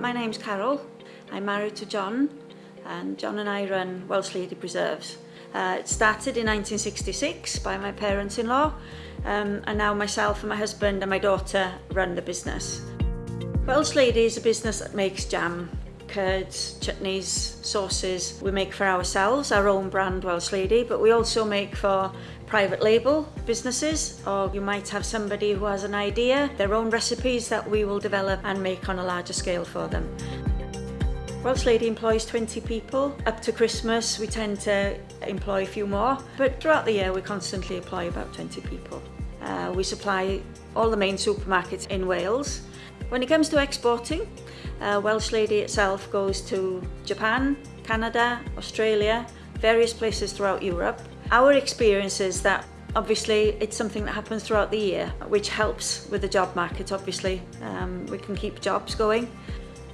My name's Carol. I'm married to John and John and I run Welsh Lady Preserves. Uh, it started in 1966 by my parents-in-law um, and now myself and my husband and my daughter run the business. Welsh Lady is a business that makes jam curds, chutneys, sauces. We make for ourselves, our own brand Welsh Lady, but we also make for private label businesses or you might have somebody who has an idea, their own recipes that we will develop and make on a larger scale for them. Welsh Lady employs 20 people. Up to Christmas we tend to employ a few more, but throughout the year we constantly employ about 20 people. Uh, we supply all the main supermarkets in Wales. When it comes to exporting, Uh, Welsh Lady itself goes to Japan, Canada, Australia, various places throughout Europe. Our experience is that obviously it's something that happens throughout the year which helps with the job market obviously. Um, we can keep jobs going.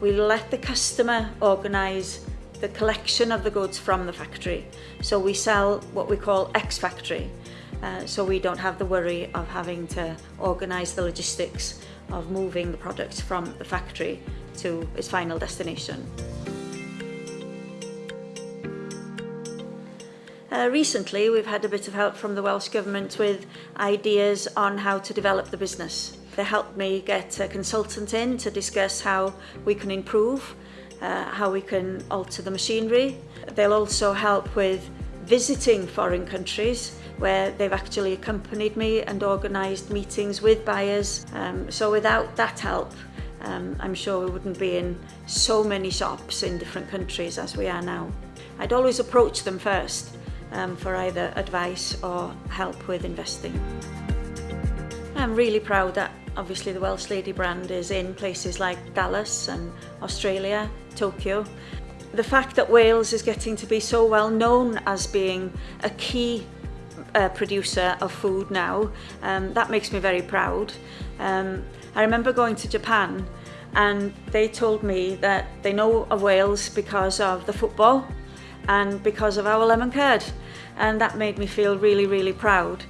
We let the customer organise the collection of the goods from the factory. So we sell what we call X factory uh, so we don't have the worry of having to organise the logistics of moving the product from the factory to its final destination. Uh, recently, we've had a bit of help from the Welsh Government with ideas on how to develop the business. They helped me get a consultant in to discuss how we can improve, uh, how we can alter the machinery. They'll also help with visiting foreign countries where they've actually accompanied me and organised meetings with buyers. Um, so without that help, um, I'm sure we wouldn't be in so many shops in different countries as we are now. I'd always approach them first um, for either advice or help with investing. I'm really proud that Obviously the Welsh Lady brand is in places like Dallas and Australia, Tokyo. The fact that Wales is getting to be so well known as being a key uh, producer of food now, um, that makes me very proud. Um, I remember going to Japan and they told me that they know of Wales because of the football and because of our lemon curd and that made me feel really really proud